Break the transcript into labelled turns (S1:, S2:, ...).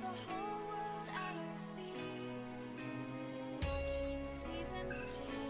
S1: the whole world at our feet, watching seasons change.